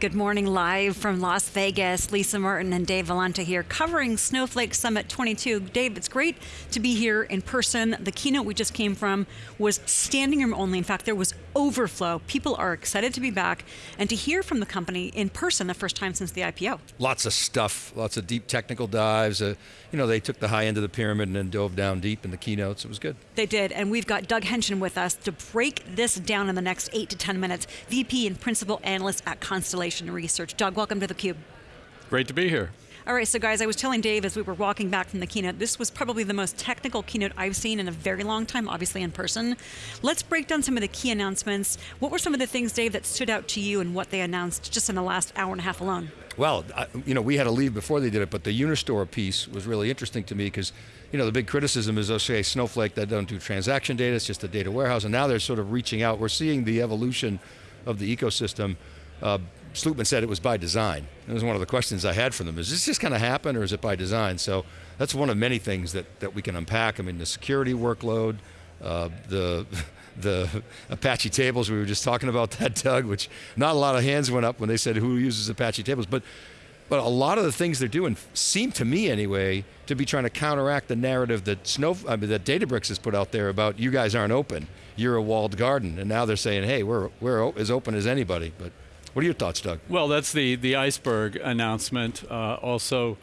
Good morning, live from Las Vegas. Lisa Martin and Dave Vellante here, covering Snowflake Summit 22. Dave, it's great to be here in person. The keynote we just came from was standing room only. In fact, there was overflow. People are excited to be back and to hear from the company in person the first time since the IPO. Lots of stuff, lots of deep technical dives. Uh, you know, they took the high end of the pyramid and then dove down deep in the keynotes. It was good. They did, and we've got Doug Henschen with us to break this down in the next eight to 10 minutes. VP and Principal Analyst at Constellation Research. Doug, welcome to theCUBE. Great to be here. All right, so guys, I was telling Dave as we were walking back from the keynote, this was probably the most technical keynote I've seen in a very long time, obviously in person. Let's break down some of the key announcements. What were some of the things, Dave, that stood out to you and what they announced just in the last hour and a half alone? Well, I, you know, we had to leave before they did it, but the Unistore piece was really interesting to me because, you know, the big criticism is, okay, Snowflake, that don't do transaction data, it's just a data warehouse, and now they're sort of reaching out. We're seeing the evolution of the ecosystem. Uh, Slootman said it was by design. It was one of the questions I had for them. Is this just going to happen or is it by design? So that's one of many things that, that we can unpack. I mean, the security workload, uh, the, the Apache tables, we were just talking about that, Doug, which not a lot of hands went up when they said who uses Apache tables, but, but a lot of the things they're doing seem to me anyway to be trying to counteract the narrative that Snow, I mean, that Databricks has put out there about you guys aren't open, you're a walled garden, and now they're saying, hey, we're, we're as open as anybody. But what are your thoughts, Doug? Well, that's the, the iceberg announcement. Uh, also,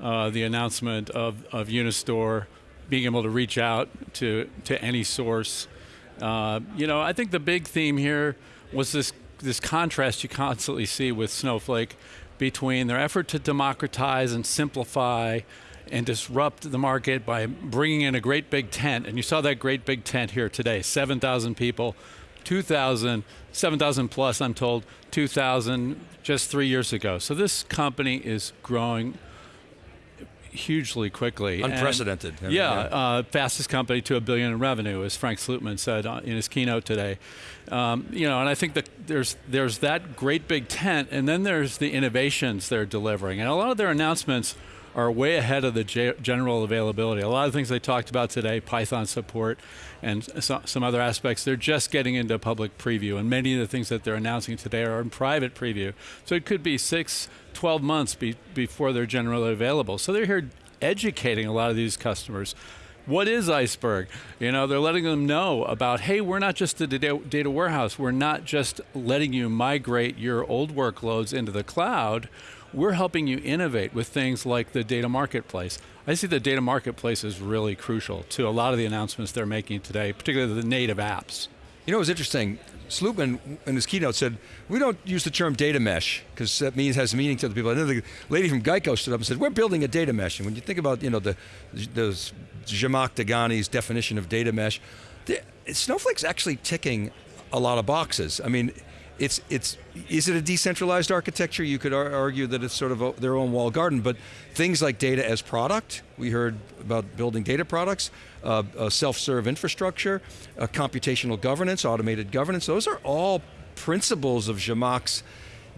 uh, the announcement of, of Unistore being able to reach out to, to any source. Uh, you know, I think the big theme here was this, this contrast you constantly see with Snowflake between their effort to democratize and simplify and disrupt the market by bringing in a great big tent, and you saw that great big tent here today, 7,000 people, 2,000, 7,000 plus, I'm told, 2,000 just three years ago. So this company is growing hugely quickly. Unprecedented. And, yeah, uh, fastest company to a billion in revenue, as Frank Slootman said in his keynote today. Um, you know, and I think that there's there's that great big tent, and then there's the innovations they're delivering, and a lot of their announcements are way ahead of the general availability. A lot of things they talked about today, Python support and so, some other aspects, they're just getting into public preview and many of the things that they're announcing today are in private preview. So it could be six, 12 months be, before they're generally available. So they're here educating a lot of these customers what is Iceberg? You know, they're letting them know about, hey, we're not just a data warehouse. We're not just letting you migrate your old workloads into the cloud we're helping you innovate with things like the data marketplace. I see the data marketplace is really crucial to a lot of the announcements they're making today, particularly the native apps. You know, it was interesting. Slootman in his keynote said, we don't use the term data mesh, because that means has meaning to other people. The lady from Geico stood up and said, we're building a data mesh. And when you think about, you know, the, the Zhamak Dehghani's definition of data mesh, the, Snowflake's actually ticking a lot of boxes. I mean, it's, it's, is it a decentralized architecture? You could ar argue that it's sort of a, their own wall garden, but things like data as product, we heard about building data products, uh, uh, self-serve infrastructure, uh, computational governance, automated governance, those are all principles of Zhamak's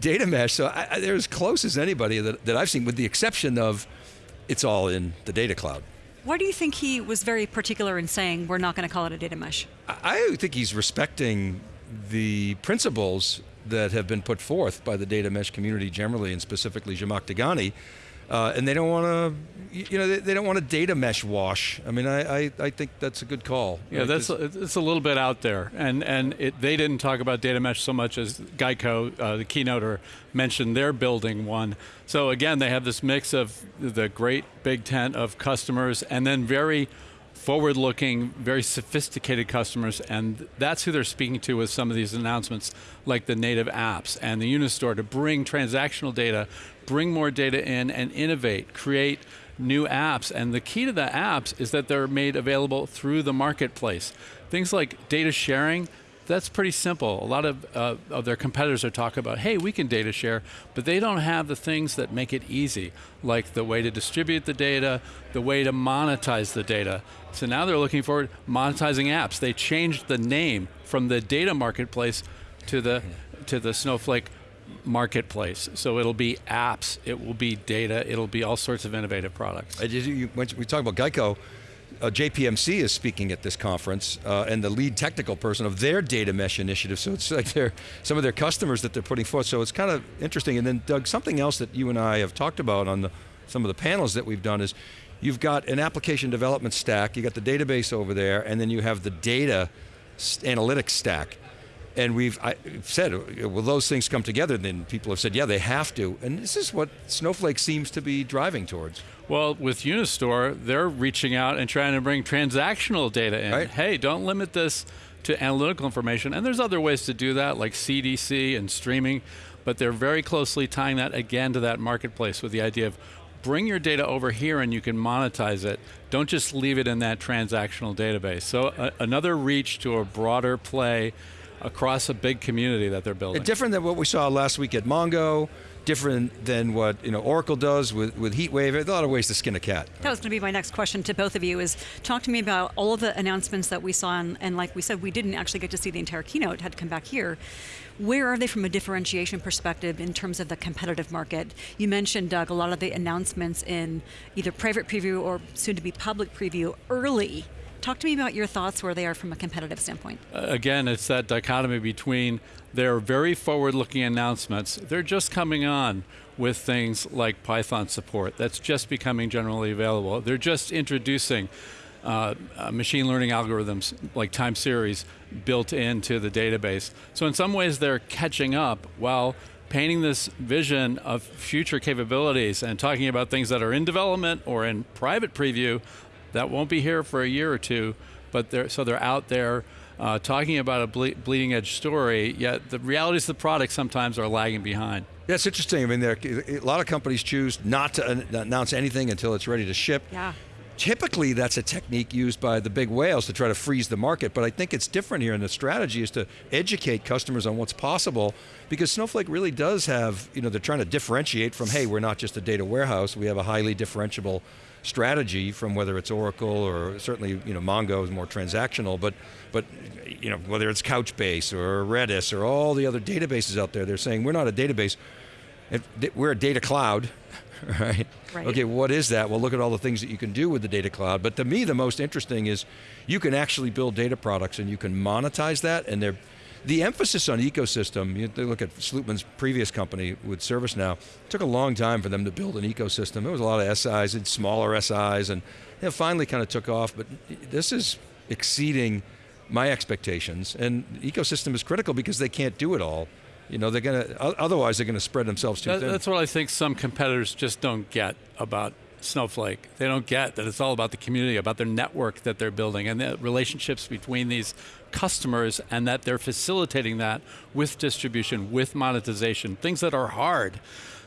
data mesh, so I, I, they're as close as anybody that, that I've seen, with the exception of it's all in the data cloud. Why do you think he was very particular in saying we're not going to call it a data mesh? I think he's respecting the principles that have been put forth by the data mesh community generally, and specifically Zhamak Dehghani, uh, and they don't want to, you know, they, they, don't want a data mesh wash. I mean, I, I, I think that's a good call. Yeah, right? that's it's a little bit out there, and and it, they didn't talk about data mesh so much as Geico, uh, the keynoter, mentioned they're building one. So again, they have this mix of the great big tent of customers, and then very forward-looking, very sophisticated customers, and that's who they're speaking to with some of these announcements, like the native apps and the Unistore to bring transactional data, bring more data in and innovate, create new apps. And the key to the apps is that they're made available through the marketplace. Things like data sharing, that's pretty simple. A lot of, uh, of their competitors are talking about, hey, we can data share, but they don't have the things that make it easy, like the way to distribute the data, the way to monetize the data. So now they're looking for monetizing apps. They changed the name from the data marketplace to the, to the Snowflake marketplace. So it'll be apps, it will be data, it'll be all sorts of innovative products. We talk about Geico, uh, JPMC is speaking at this conference, uh, and the lead technical person of their data mesh initiative. So it's like they're, some of their customers that they're putting forth. So it's kind of interesting. And then Doug, something else that you and I have talked about on the, some of the panels that we've done is, you've got an application development stack, you got the database over there, and then you have the data analytics stack. And we've I, said, will those things come together? Then people have said, yeah, they have to. And this is what Snowflake seems to be driving towards. Well, with Unistore, they're reaching out and trying to bring transactional data in. Right. Hey, don't limit this to analytical information. And there's other ways to do that, like CDC and streaming, but they're very closely tying that again to that marketplace with the idea of bring your data over here and you can monetize it. Don't just leave it in that transactional database. So another reach to a broader play across a big community that they're building. Different than what we saw last week at Mongo, different than what you know Oracle does with, with HeatWave. There's a lot of ways to skin a cat. That was going to be my next question to both of you is talk to me about all of the announcements that we saw and, and like we said, we didn't actually get to see the entire keynote, had to come back here. Where are they from a differentiation perspective in terms of the competitive market? You mentioned, Doug, a lot of the announcements in either private preview or soon to be public preview early Talk to me about your thoughts where they are from a competitive standpoint. Uh, again, it's that dichotomy between their very forward-looking announcements. They're just coming on with things like Python support. That's just becoming generally available. They're just introducing uh, uh, machine learning algorithms like time series built into the database. So in some ways they're catching up while painting this vision of future capabilities and talking about things that are in development or in private preview that won't be here for a year or two, but they're, so they're out there uh, talking about a ble bleeding edge story, yet the realities of the product sometimes are lagging behind. Yeah, it's interesting. I mean, there, a lot of companies choose not to announce anything until it's ready to ship. Yeah. Typically, that's a technique used by the big whales to try to freeze the market, but I think it's different here, and the strategy is to educate customers on what's possible, because Snowflake really does have, you know, they're trying to differentiate from, hey, we're not just a data warehouse, we have a highly differentiable strategy from whether it's Oracle or certainly you know Mongo is more transactional, but but you know whether it's Couchbase or Redis or all the other databases out there, they're saying we're not a database, we're a data cloud, right? right? Okay, what is that? Well, look at all the things that you can do with the data cloud. But to me, the most interesting is you can actually build data products and you can monetize that, and they're the emphasis on ecosystem, you look at Slootman's previous company with ServiceNow, it took a long time for them to build an ecosystem. There was a lot of SIs and smaller SIs and it finally kind of took off, but this is exceeding my expectations and ecosystem is critical because they can't do it all. You know, they're going to, otherwise they're going to spread themselves too that, thin. That's what I think some competitors just don't get about Snowflake. They don't get that it's all about the community, about their network that they're building and the relationships between these customers and that they're facilitating that with distribution, with monetization, things that are hard.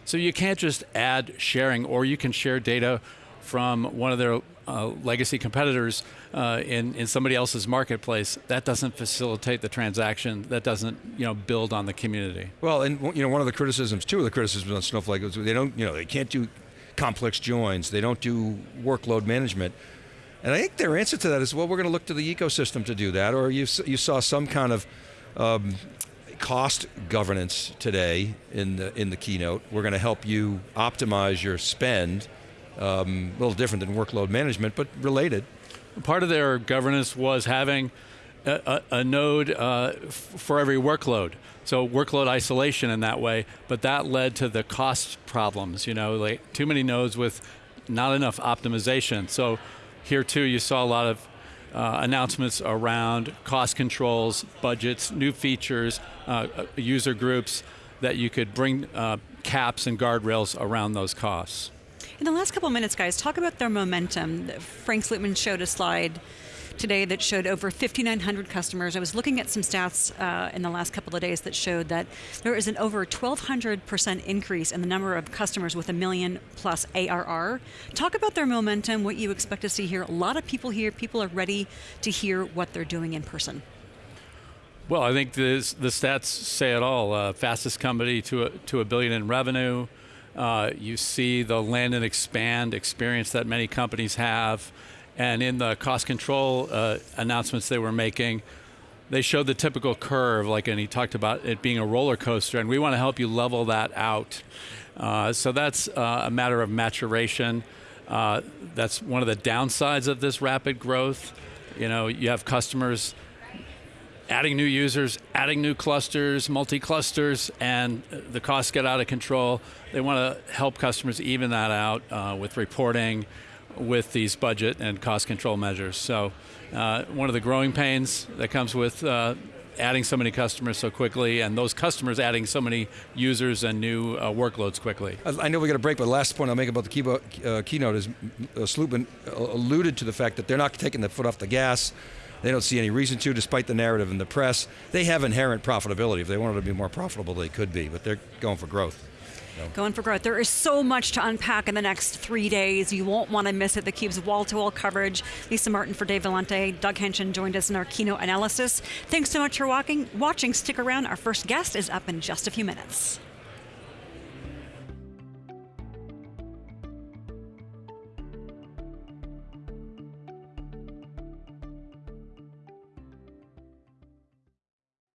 So you can't just add sharing or you can share data from one of their uh, legacy competitors uh, in, in somebody else's marketplace, that doesn't facilitate the transaction, that doesn't you know, build on the community. Well, and you know, one of the criticisms, two of the criticisms on Snowflake is they don't, you know, they can't do complex joins, they don't do workload management. And I think their answer to that is, well, we're going to look to the ecosystem to do that, or you, you saw some kind of um, cost governance today in the, in the keynote. We're going to help you optimize your spend, um, a little different than workload management, but related. Part of their governance was having a, a, a node uh, for every workload. So workload isolation in that way, but that led to the cost problems, you know, like too many nodes with not enough optimization. So here too, you saw a lot of uh, announcements around cost controls, budgets, new features, uh, uh, user groups that you could bring uh, caps and guardrails around those costs. In the last couple minutes, guys, talk about their momentum. Frank Slootman showed a slide today that showed over 5,900 customers. I was looking at some stats uh, in the last couple of days that showed that there is an over 1,200% increase in the number of customers with a million plus ARR. Talk about their momentum, what you expect to see here. A lot of people here, people are ready to hear what they're doing in person. Well, I think this, the stats say it all. Uh, fastest company to a, to a billion in revenue. Uh, you see the land and expand experience that many companies have. And in the cost control uh, announcements they were making, they showed the typical curve, like, and he talked about it being a roller coaster, and we want to help you level that out. Uh, so that's uh, a matter of maturation. Uh, that's one of the downsides of this rapid growth. You know, you have customers adding new users, adding new clusters, multi-clusters, and the costs get out of control. They want to help customers even that out uh, with reporting, with these budget and cost control measures. So uh, one of the growing pains that comes with uh, adding so many customers so quickly, and those customers adding so many users and new uh, workloads quickly. I know we got a break, but the last point I'll make about the uh, keynote is uh, Slootman alluded to the fact that they're not taking the foot off the gas. They don't see any reason to, despite the narrative in the press. They have inherent profitability. If they wanted to be more profitable, they could be, but they're going for growth. Going for growth. There is so much to unpack in the next three days. You won't want to miss it. theCUBE's wall-to-wall coverage. Lisa Martin for Dave Vellante. Doug Henschen joined us in our keynote analysis. Thanks so much for walking, watching. Stick around. Our first guest is up in just a few minutes.